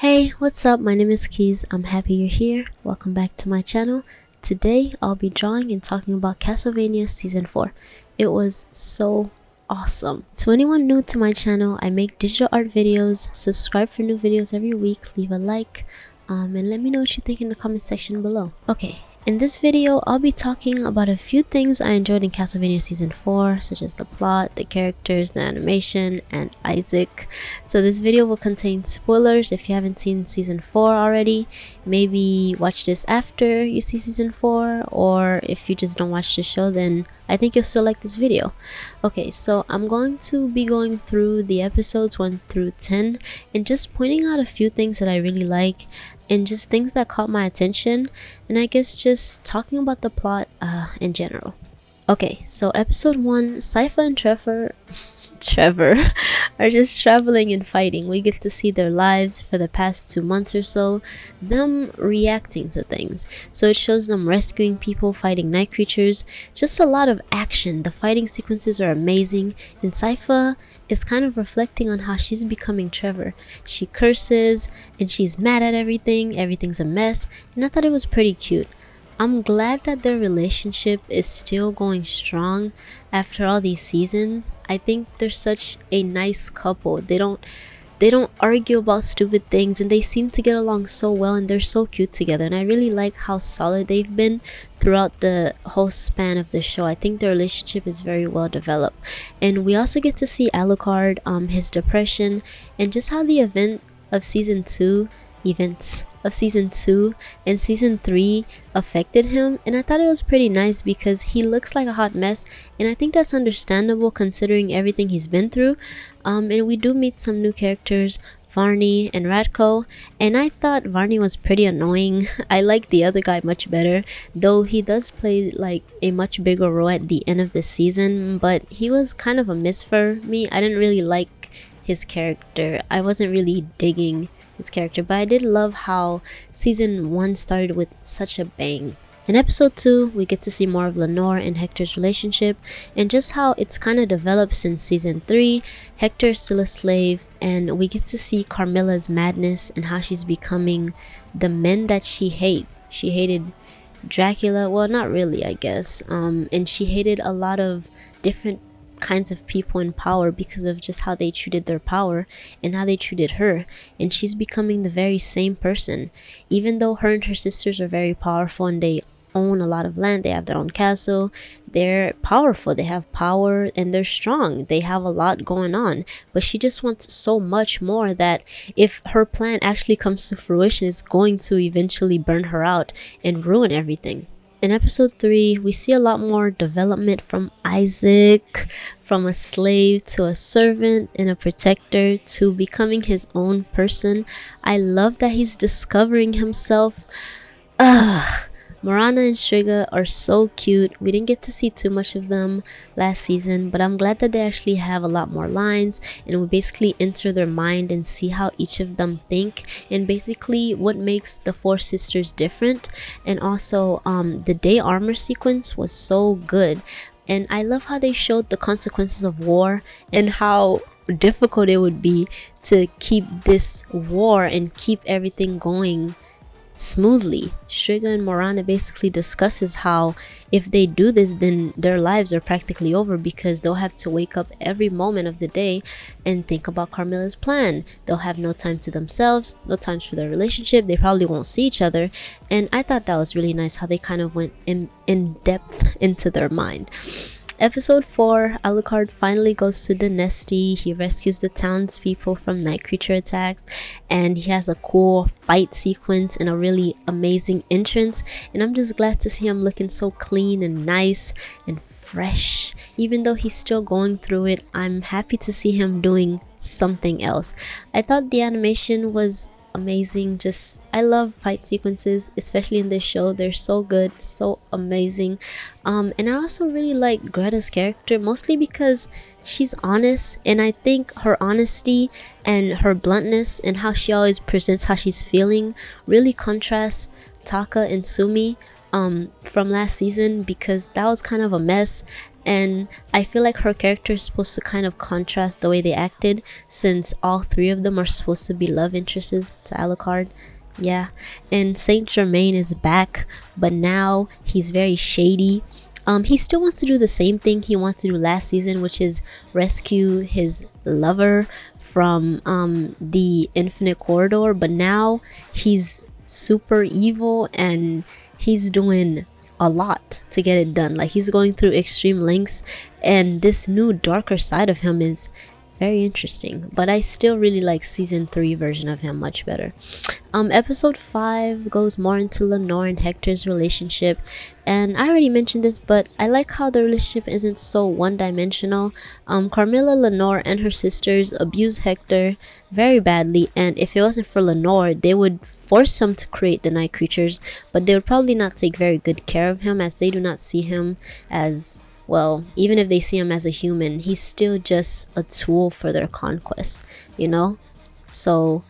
Hey, what's up? My name is Keys. I'm happy you're here. Welcome back to my channel. Today, I'll be drawing and talking about Castlevania Season 4. It was so awesome. To anyone new to my channel, I make digital art videos. Subscribe for new videos every week. Leave a like. Um, and let me know what you think in the comment section below. Okay, in this video, I'll be talking about a few things I enjoyed in Castlevania Season 4, such as the plot, the characters, the animation, and Isaac. So this video will contain spoilers if you haven't seen Season 4 already. Maybe watch this after you see Season 4, or if you just don't watch the show, then I think you'll still like this video. Okay, so I'm going to be going through the episodes 1 through 10 and just pointing out a few things that I really like and just things that caught my attention and I guess just talking about the plot uh, in general. Okay, so episode 1, Sypha and Trevor Trevor are just traveling and fighting. We get to see their lives for the past two months or so, them reacting to things. So it shows them rescuing people, fighting night creatures, just a lot of action. The fighting sequences are amazing, and Sypha is kind of reflecting on how she's becoming Trevor. She curses and she's mad at everything, everything's a mess, and I thought it was pretty cute. I'm glad that their relationship is still going strong after all these seasons. I think they're such a nice couple. They don't they don't argue about stupid things and they seem to get along so well and they're so cute together and I really like how solid they've been throughout the whole span of the show. I think their relationship is very well developed. And we also get to see Alucard, um, his depression, and just how the event of season 2 events of season 2 and season 3 affected him and I thought it was pretty nice because he looks like a hot mess and I think that's understandable considering everything he's been through um, and we do meet some new characters Varney and Ratko and I thought Varney was pretty annoying. I like the other guy much better though he does play like a much bigger role at the end of the season but he was kind of a miss for me. I didn't really like his character. I wasn't really digging his character, but I did love how season 1 started with such a bang. In episode 2, we get to see more of Lenore and Hector's relationship and just how it's kind of developed since season 3. Hector's still a slave and we get to see Carmilla's madness and how she's becoming the men that she hate. She hated Dracula, well not really I guess, um, and she hated a lot of different kinds of people in power because of just how they treated their power and how they treated her. And she's becoming the very same person. Even though her and her sisters are very powerful and they own a lot of land they have their own castle they're powerful they have power and they're strong they have a lot going on. But she just wants so much more that if her plan actually comes to fruition it's going to eventually burn her out and ruin everything in episode 3, we see a lot more development from Isaac, from a slave to a servant and a protector to becoming his own person. I love that he's discovering himself. Ugh. Morana and Striga are so cute. We didn't get to see too much of them last season, but I'm glad that they actually have a lot more lines and we basically enter their mind and see how each of them think and basically what makes the four sisters different. And also, um, the day armor sequence was so good. And I love how they showed the consequences of war and how difficult it would be to keep this war and keep everything going smoothly. Striga and Morana basically discusses how if they do this then their lives are practically over because they'll have to wake up every moment of the day and think about Carmilla's plan. They'll have no time to themselves, no time for their relationship, they probably won't see each other and I thought that was really nice how they kind of went in, in depth into their mind. Episode 4, Alucard finally goes to Danesti. He rescues the townspeople from night creature attacks and he has a cool fight sequence and a really amazing entrance. And I'm just glad to see him looking so clean and nice and fresh. Even though he's still going through it, I'm happy to see him doing something else. I thought the animation was amazing. Just i love fight sequences especially in this show. They're so good so amazing. Um and i also really like greta's character mostly because she's honest and i think her honesty and her bluntness and how she always presents how she's feeling really contrasts taka and sumi um from last season because that was kind of a mess and I feel like her character is supposed to kind of contrast the way they acted since all three of them are supposed to be love interests to Alucard. Yeah, and Saint Germain is back, but now he's very shady. Um, he still wants to do the same thing he wants to do last season, which is rescue his lover from um, the Infinite Corridor, but now he's super evil and he's doing a lot to get it done. Like he's going through extreme lengths, and this new darker side of him is very interesting. But I still really like season three version of him much better. Um, episode five goes more into Lenore and Hector's relationship, and I already mentioned this, but I like how the relationship isn't so one-dimensional. Um, Carmilla, Lenore, and her sisters abuse Hector very badly, and if it wasn't for Lenore, they would force him to create the night creatures, but they would probably not take very good care of him as they do not see him as well, even if they see him as a human, he's still just a tool for their conquest, you know? So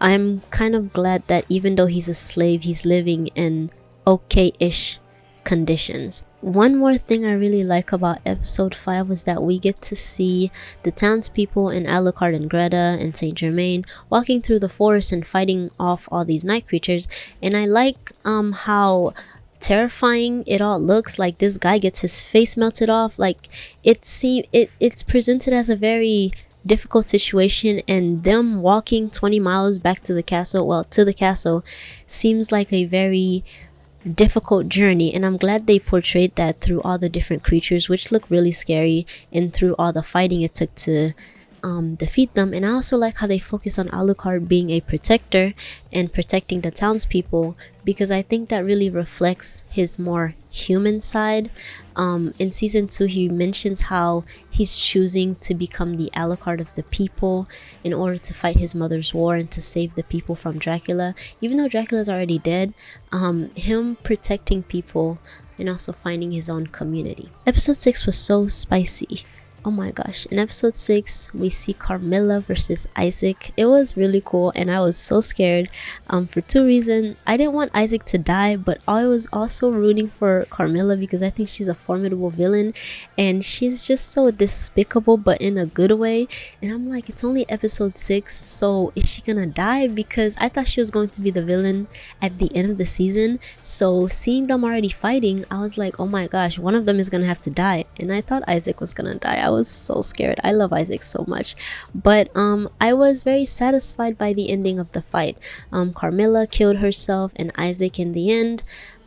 I'm kind of glad that even though he's a slave, he's living in okay-ish conditions. One more thing I really like about episode 5 was that we get to see the townspeople in Alucard and Greta and Saint Germain walking through the forest and fighting off all these night creatures. And I like um how terrifying it all looks like this guy gets his face melted off like it seem it it's presented as a very difficult situation and them walking 20 miles back to the castle well to the castle seems like a very difficult journey and i'm glad they portrayed that through all the different creatures which look really scary and through all the fighting it took to um, defeat them. And I also like how they focus on Alucard being a protector and protecting the townspeople because I think that really reflects his more human side. Um, in season two, he mentions how he's choosing to become the Alucard of the people in order to fight his mother's war and to save the people from Dracula. Even though Dracula's already dead, um, him protecting people and also finding his own community. Episode 6 was so spicy oh my gosh in episode 6 we see carmilla versus isaac. It was really cool and i was so scared um for two reasons. I didn't want isaac to die but i was also rooting for carmilla because i think she's a formidable villain and she's just so despicable but in a good way. And i'm like it's only episode 6 so is she gonna die? Because i thought she was going to be the villain at the end of the season. So seeing them already fighting i was like oh my gosh one of them is gonna have to die. And i thought isaac was gonna die. I was so scared. I love Isaac so much. But um, I was very satisfied by the ending of the fight. Um, Carmilla killed herself and Isaac in the end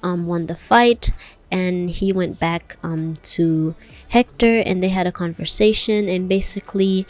um, won the fight and he went back um, to Hector and they had a conversation and basically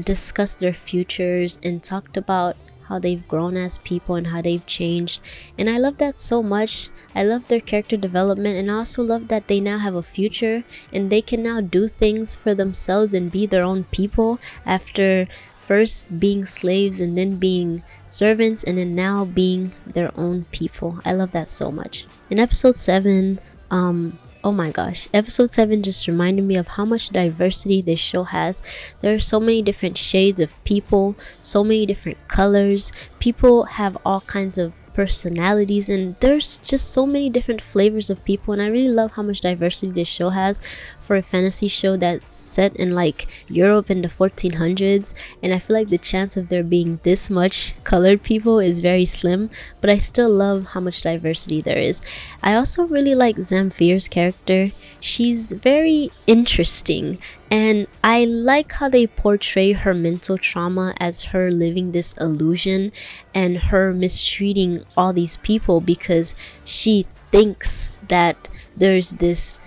discussed their futures and talked about how they've grown as people and how they've changed. And i love that so much. I love their character development and i also love that they now have a future and they can now do things for themselves and be their own people after first being slaves and then being servants and then now being their own people. I love that so much. In episode 7 um oh my gosh episode 7 just reminded me of how much diversity this show has. There are so many different shades of people so many different colors. People have all kinds of personalities and there's just so many different flavors of people and I really love how much diversity this show has for a fantasy show that's set in like Europe in the 1400s and I feel like the chance of there being this much colored people is very slim but I still love how much diversity there is. I also really like Zamfir's character. She's very interesting and I like how they portray her mental trauma as her living this illusion and her mistreating all these people because she thinks that there's this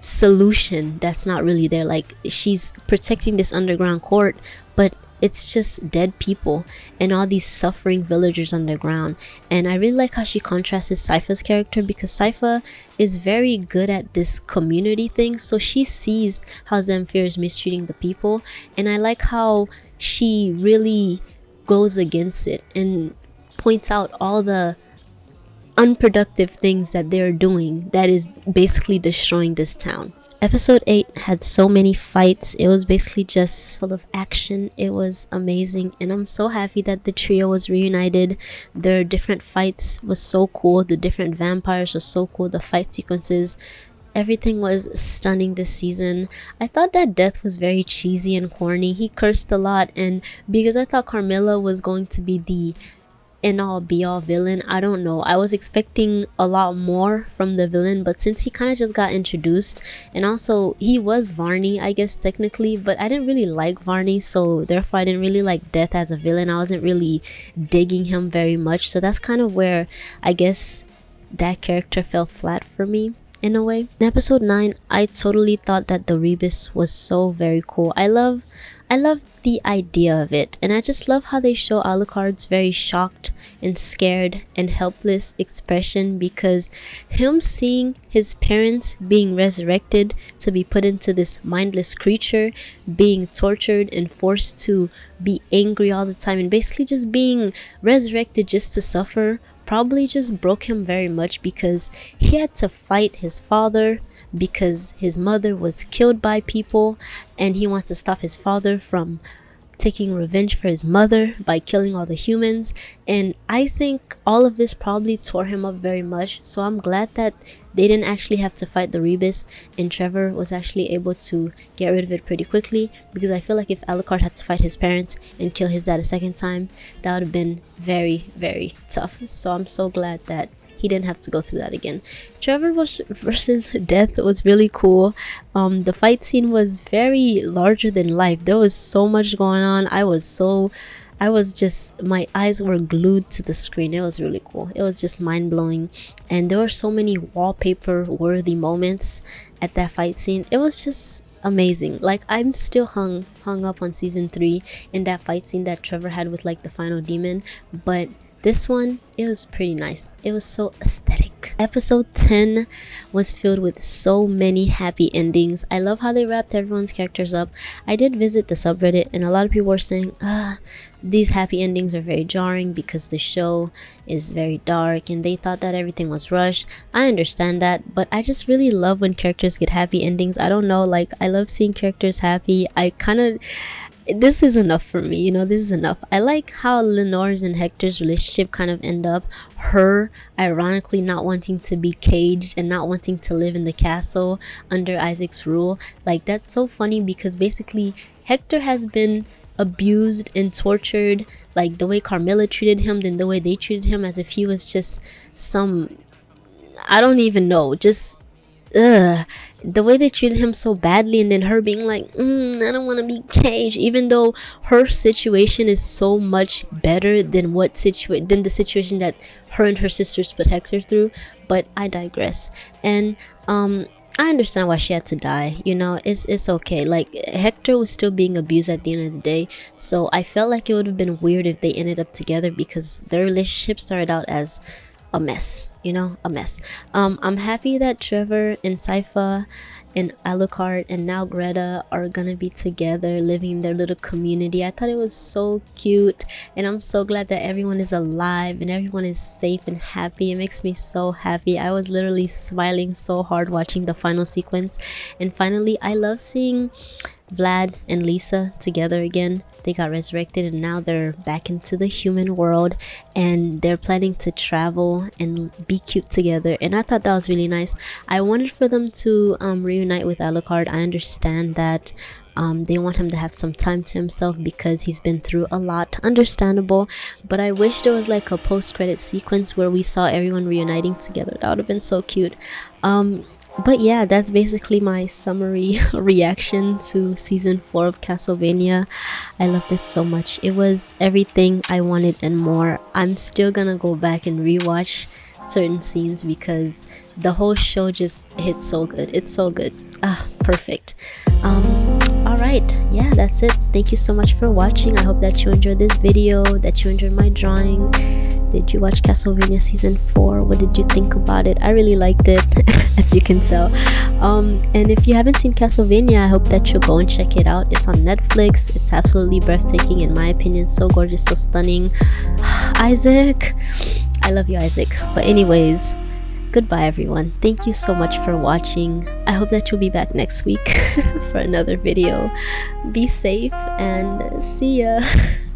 solution that's not really there. Like she's protecting this underground court but it's just dead people and all these suffering villagers underground. And i really like how she contrasts Sypha's character because Sypha is very good at this community thing. So she sees how Zamfir is mistreating the people. And i like how she really goes against it and points out all the unproductive things that they're doing that is basically destroying this town. Episode 8 had so many fights. It was basically just full of action. It was amazing and I'm so happy that the trio was reunited. Their different fights was so cool. The different vampires were so cool. The fight sequences everything was stunning this season. I thought that death was very cheesy and corny. He cursed a lot, and because I thought Carmilla was going to be the end all be all villain i don't know i was expecting a lot more from the villain but since he kind of just got introduced and also he was varney i guess technically but i didn't really like varney so therefore i didn't really like death as a villain i wasn't really digging him very much so that's kind of where i guess that character fell flat for me in a way. In episode 9, I totally thought that the Rebis was so very cool. I love I love the idea of it and I just love how they show Alucard's very shocked and scared and helpless expression because him seeing his parents being resurrected to be put into this mindless creature, being tortured and forced to be angry all the time and basically just being resurrected just to suffer probably just broke him very much because he had to fight his father because his mother was killed by people and he wants to stop his father from taking revenge for his mother by killing all the humans. And i think all of this probably tore him up very much. So i'm glad that they didn't actually have to fight the rebis and trevor was actually able to get rid of it pretty quickly because i feel like if alucard had to fight his parents and kill his dad a second time that would have been very very tough. So i'm so glad that he didn't have to go through that again. Trevor versus Death was really cool. Um, the fight scene was very larger than life. There was so much going on. I was so I was just my eyes were glued to the screen. It was really cool. It was just mind blowing, and there were so many wallpaper worthy moments at that fight scene. It was just amazing. Like I'm still hung hung up on season three in that fight scene that Trevor had with like the final demon, but this one, it was pretty nice. It was so aesthetic. Episode 10 was filled with so many happy endings. I love how they wrapped everyone's characters up. I did visit the subreddit and a lot of people were saying, ah, these happy endings are very jarring because the show is very dark and they thought that everything was rushed. I understand that, but I just really love when characters get happy endings. I don't know, like I love seeing characters happy. I kind of this is enough for me you know this is enough. I like how lenore's and hector's relationship kind of end up. Her ironically not wanting to be caged and not wanting to live in the castle under isaac's rule. Like that's so funny because basically hector has been abused and tortured like the way carmilla treated him then the way they treated him as if he was just some i don't even know just ugh the way they treated him so badly and then her being like mm, i don't want to be caged even though her situation is so much better than what situation than the situation that her and her sisters put hector through but i digress and um I understand why she had to die. You know, it's it's okay. Like Hector was still being abused at the end of the day, so I felt like it would have been weird if they ended up together because their relationship started out as a mess you know a mess. Um i'm happy that trevor and sypha and alucard and now greta are gonna be together living in their little community. I thought it was so cute and i'm so glad that everyone is alive and everyone is safe and happy. It makes me so happy. I was literally smiling so hard watching the final sequence. And finally i love seeing Vlad and Lisa together again. They got resurrected and now they're back into the human world and they're planning to travel and be cute together. And I thought that was really nice. I wanted for them to um, reunite with Alucard. I understand that um, they want him to have some time to himself because he's been through a lot understandable but i wish there was like a post-credit sequence where we saw everyone reuniting together that would have been so cute um, but yeah that's basically my summary reaction to season four of castlevania. I loved it so much. It was everything i wanted and more. I'm still gonna go back and rewatch certain scenes because the whole show just hits so good. It's so good. Ah perfect. Um all right yeah that's it. Thank you so much for watching. I hope that you enjoyed this video that you enjoyed my drawing did you watch castlevania season 4 what did you think about it? I really liked it as you can tell. Um and if you haven't seen castlevania i hope that you'll go and check it out. It's on netflix. It's absolutely breathtaking in my opinion. So gorgeous so stunning. Isaac i love you isaac. But anyways goodbye everyone. Thank you so much for watching. I hope that you'll be back next week for another video. Be safe and see ya